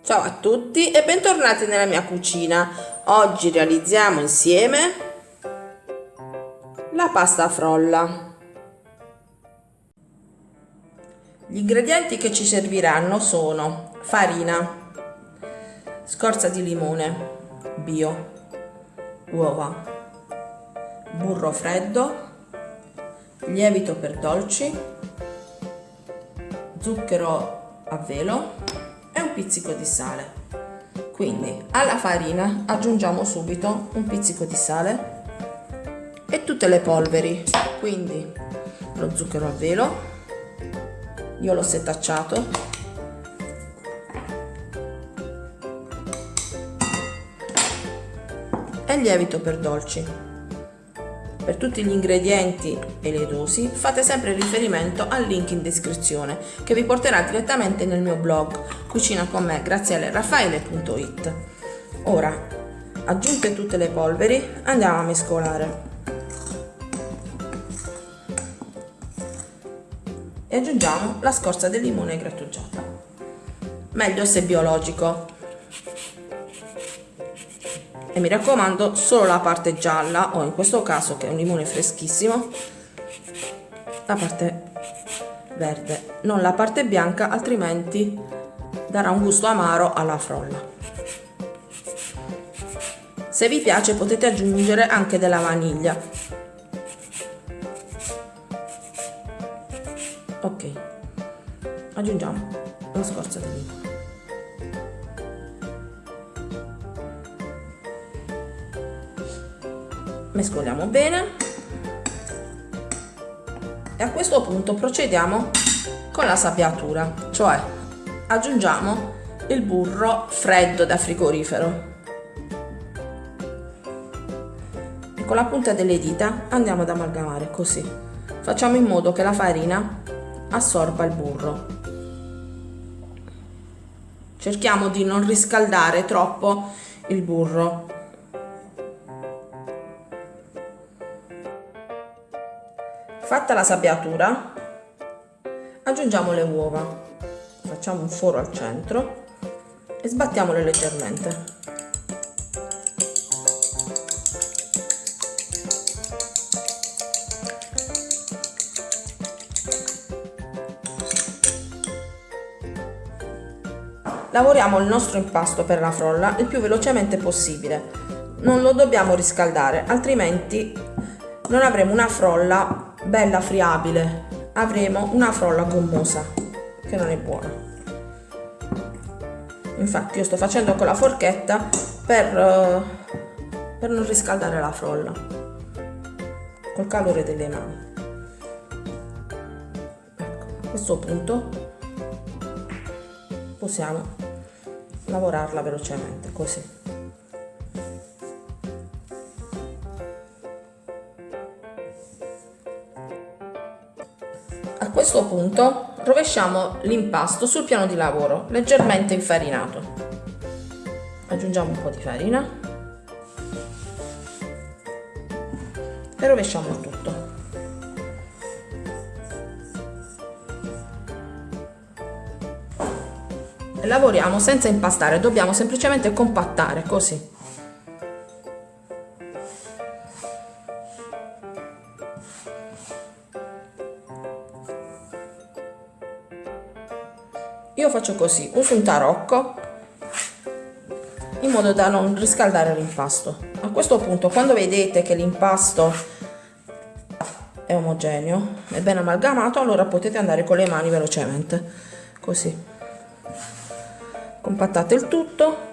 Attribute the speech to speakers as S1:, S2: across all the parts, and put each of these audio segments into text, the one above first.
S1: Ciao a tutti e bentornati nella mia cucina. Oggi realizziamo insieme la pasta frolla. Gli ingredienti che ci serviranno sono farina, scorza di limone bio, uova, burro freddo, lievito per dolci, zucchero a velo pizzico di sale. Quindi alla farina aggiungiamo subito un pizzico di sale e tutte le polveri. Quindi lo zucchero a velo, io l'ho setacciato, e lievito per dolci. Per tutti gli ingredienti e le dosi fate sempre riferimento al link in descrizione che vi porterà direttamente nel mio blog cucina con me grazielleraffaele.it Ora, aggiunte tutte le polveri, andiamo a mescolare. E aggiungiamo la scorza del limone grattugiata. Meglio se biologico, e mi raccomando solo la parte gialla o in questo caso che è un limone freschissimo la parte verde non la parte bianca altrimenti darà un gusto amaro alla frolla. Se vi piace potete aggiungere anche della vaniglia. Ok aggiungiamo la scorza di limone mescoliamo bene. E a questo punto procediamo con la sabbiatura cioè aggiungiamo il burro freddo da frigorifero. E con la punta delle dita andiamo ad amalgamare così. Facciamo in modo che la farina assorba il burro. Cerchiamo di non riscaldare troppo il burro. Fatta la sabbiatura, aggiungiamo le uova, facciamo un foro al centro e sbattiamole leggermente. Lavoriamo il nostro impasto per la frolla il più velocemente possibile. Non lo dobbiamo riscaldare, altrimenti non avremo una frolla bella friabile avremo una frolla gommosa che non è buona infatti io sto facendo con la forchetta per, uh, per non riscaldare la frolla col calore delle mani. Ecco, a questo punto possiamo lavorarla velocemente così. A questo punto rovesciamo l'impasto sul piano di lavoro, leggermente infarinato. Aggiungiamo un po' di farina e rovesciamo tutto. Lavoriamo senza impastare, dobbiamo semplicemente compattare così. Io faccio così uso un tarocco in modo da non riscaldare l'impasto. A questo punto quando vedete che l'impasto è omogeneo è ben amalgamato allora potete andare con le mani velocemente così. Compattate il tutto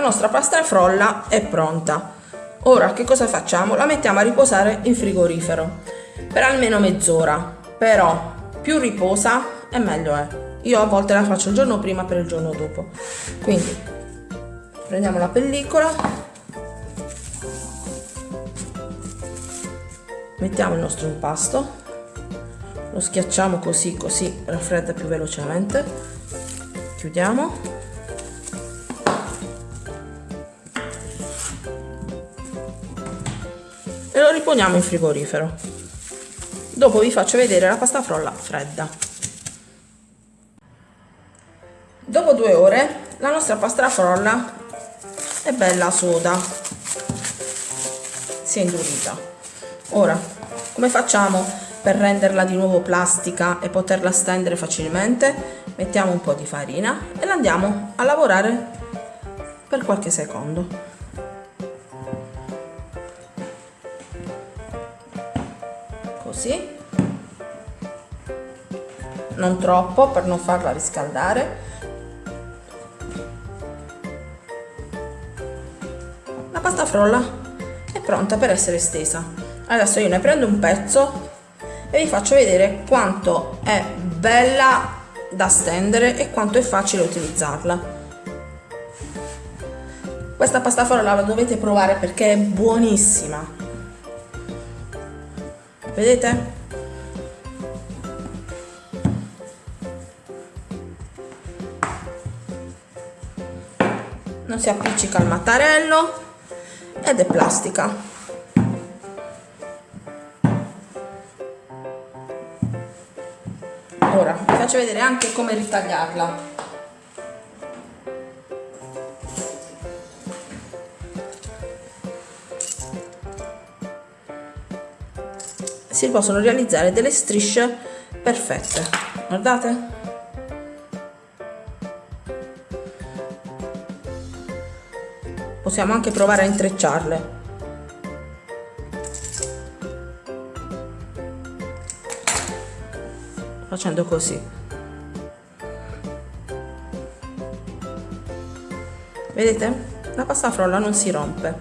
S1: la nostra pasta frolla è pronta. Ora che cosa facciamo? La mettiamo a riposare in frigorifero per almeno mezz'ora, però più riposa e meglio è. Io a volte la faccio il giorno prima per il giorno dopo. Quindi prendiamo la pellicola, mettiamo il nostro impasto, lo schiacciamo così così raffredda più velocemente chiudiamo riponiamo in frigorifero. Dopo vi faccio vedere la pasta frolla fredda. Dopo due ore la nostra pasta frolla è bella soda. Si è indurita. Ora come facciamo per renderla di nuovo plastica e poterla stendere facilmente? Mettiamo un po' di farina e la andiamo a lavorare per qualche secondo così non troppo per non farla riscaldare. La pasta frolla. È pronta per essere stesa adesso io ne prendo un pezzo e vi faccio vedere quanto è bella da stendere e quanto è facile utilizzarla. Questa pasta frolla la dovete provare perché è buonissima vedete? non si appiccica al mattarello ed è plastica ora vi faccio vedere anche come ritagliarla si possono realizzare delle strisce perfette. Guardate. Possiamo anche provare a intrecciarle. Facendo così. Vedete? La pasta frolla non si rompe.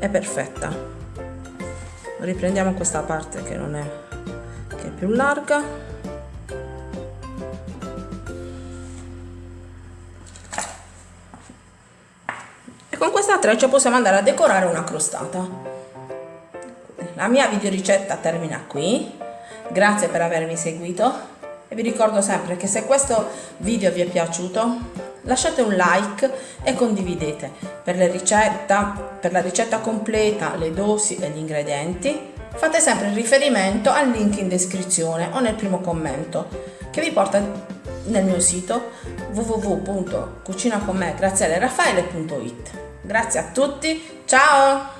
S1: È perfetta riprendiamo questa parte che non è che è più larga. E con questa treccia possiamo andare a decorare una crostata. La mia video ricetta termina qui. Grazie per avermi seguito. E vi ricordo sempre che se questo video vi è piaciuto lasciate un like e condividete. Per, ricetta, per la ricetta completa, le dosi e gli ingredienti fate sempre riferimento al link in descrizione o nel primo commento che vi porta nel mio sito www.cucinaconme.it Grazie a tutti, ciao!